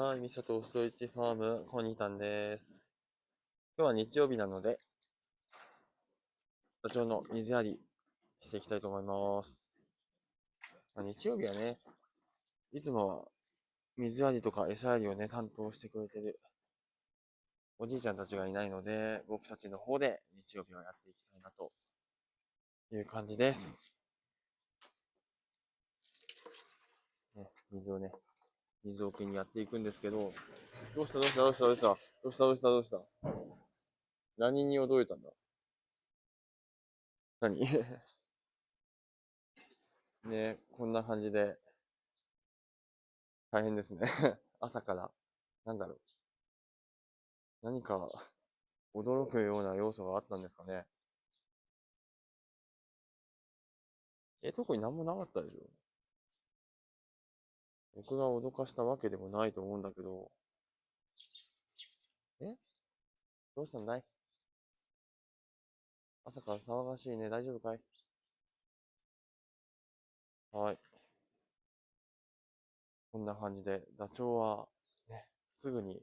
はい、ミサトストイチファーム、コニータンです。今日は日曜日なので、ダチョウの水やりしていきたいと思います。まあ、日曜日はね、いつもは水やりとか餌やりをね、担当してくれてるおじいちゃんたちがいないので、僕たちの方で日曜日はやっていきたいなという感じです。ね、水をね、水桶にやっていくんですけど、どうしたどうした？どうした？どうした？どうした？どうした？どうした？何に驚いたんだ？何？ねこんな感じで、大変ですね。朝から、なんだろう。何か、驚くような要素があったんですかね。え、特に何もなかったでしょ？僕が脅かしたわけでもないと思うんだけど。え？どうしたんだい？朝から騒がしいね。大丈夫かい？はい。こんな感じで、ダチョウは、ね、すぐに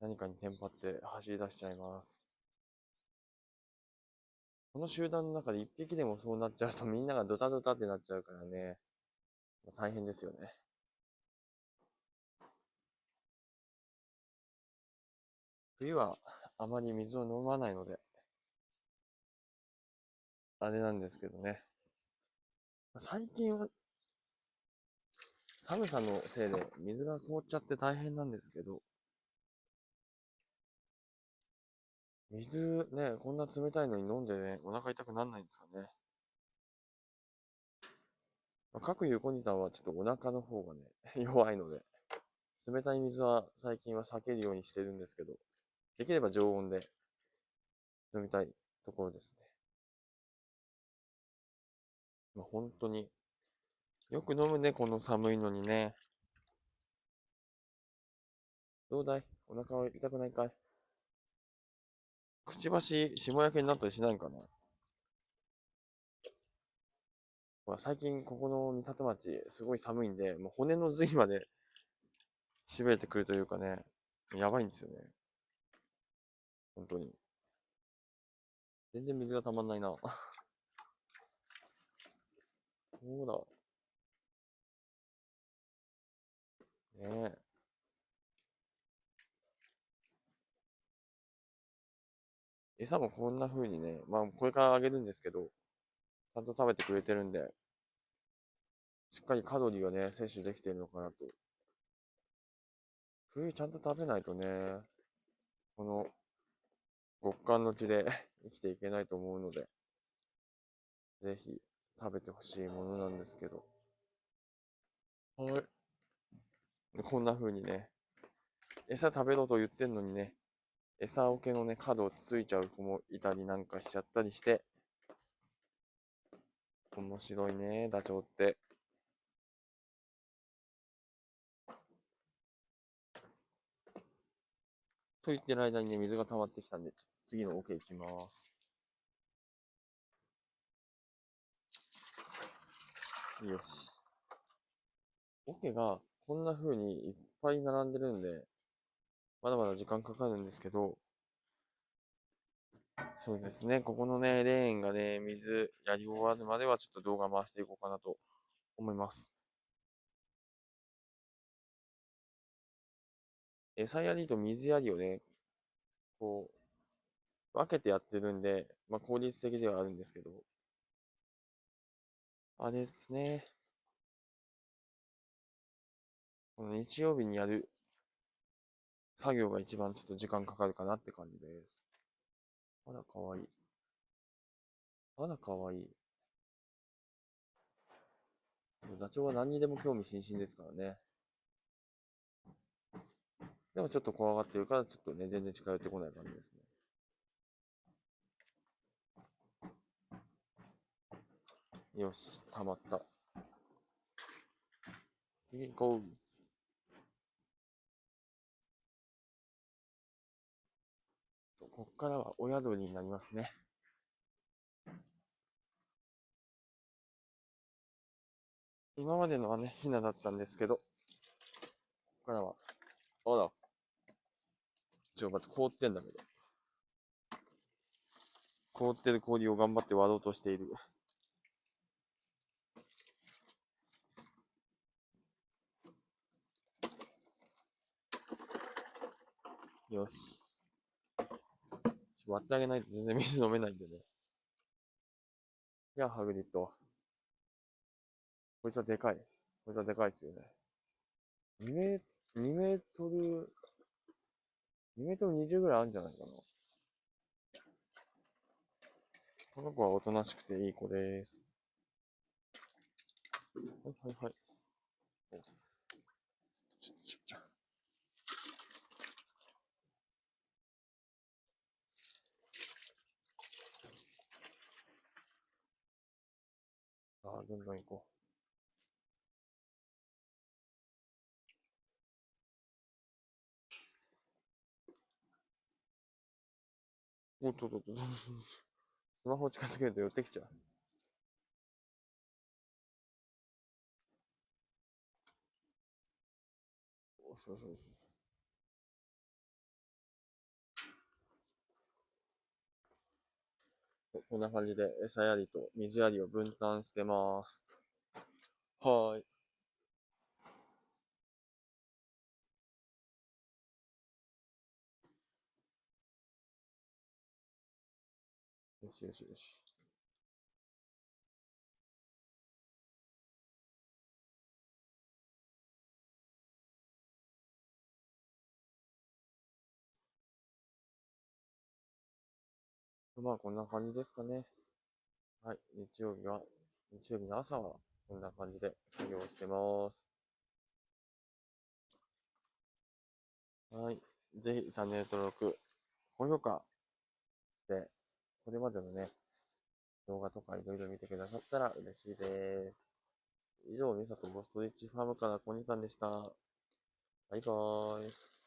何かにテンパって走り出しちゃいます。この集団の中で一匹でもそうなっちゃうとみんながドタドタってなっちゃうからね、大変ですよね。冬はあまり水を飲まないので、あれなんですけどね。最近は、寒さのせいで水が凍っちゃって大変なんですけど、水ね、こんな冷たいのに飲んでね、お腹痛くなんないんですかね。まあ、各有コニタンはちょっとお腹の方がね、弱いので、冷たい水は最近は避けるようにしてるんですけど、できれば常温で飲みたいところですね。まあ、本当に、よく飲むね、この寒いのにね。どうだい？お腹は痛くないかい？くちばし、霜焼けになったりしないんかな？ほら、最近ここの三立町、すごい寒いんで、もう骨の髄まで痺れてくるというかね、やばいんですよね。本当に。全然水がたまんないな。そうだ。ねえ。餌もこんな風にね、まあこれからあげるんですけど、ゃんと食べてくれてるんで、しっかりカロリーがね、摂取できてるのかなと。冬ちゃんと食べないとね、この極寒の地で 生きていけないと思うので、ぜひ食べてほしいものなんですけど。はい。こんな風にね、餌食べろと言ってんのにね、餌桶のね、角をついちゃう子もいたりなんかしちゃったりして、面白いね、ダチョウって。と言ってる間にね、水が溜まってきたんで、ちょっと次の桶行きます。よし。桶がこんな風にいっぱい並んでるんで、まだまだ時間かかるんですけど、そうですね、ここのね、レーンがね、水やり終わるまではちょっと動画回していこうかなと思います。餌やりと水やりをね、こう、分けてやってるんで、まあ効率的ではあるんですけど、あれですね、この日曜日にやる作業が一番ちょっと時間かかるかなって感じです。あら、かわいい。あら、かわいい。ダチョウは何にでも興味津々ですからね。でもちょっと怖がってるから、ちょっとね、全然近寄ってこない感じですね。よし、溜まった。次行こう。こっからは親鳥になりますね。今までのはね、ヒナだったんですけど、ここからは、あら。ちょ、待って、凍ってんだけど。凍ってる氷を頑張って割ろうとしている。よし。割ってあげないと全然水飲めないんでね。いや、ハグリッド。こいつはでかい。こいつはでかいですよね。2メ2メートル、2メートル20ぐらいあるんじゃないかな。この子はおとなしくていい子です。はいはいはい。ちょちょちょ。あ、どんどん行こう。おっとっとっと。スマホ近づけると寄ってきちゃう。そうそうそう。こんな感じで餌やりと水やりを分担してます。はーい。よしよしよし。まあ、こんな感じですかね。はい。日曜日は、日曜日の朝は、こんな感じで作業してます。はい。ぜひ、チャンネル登録、高評価して、これまでのね、動画とかいろいろ見てくださったら嬉しいです。以上、みさとボストリッチファームからコニタンでした。バイバーイ。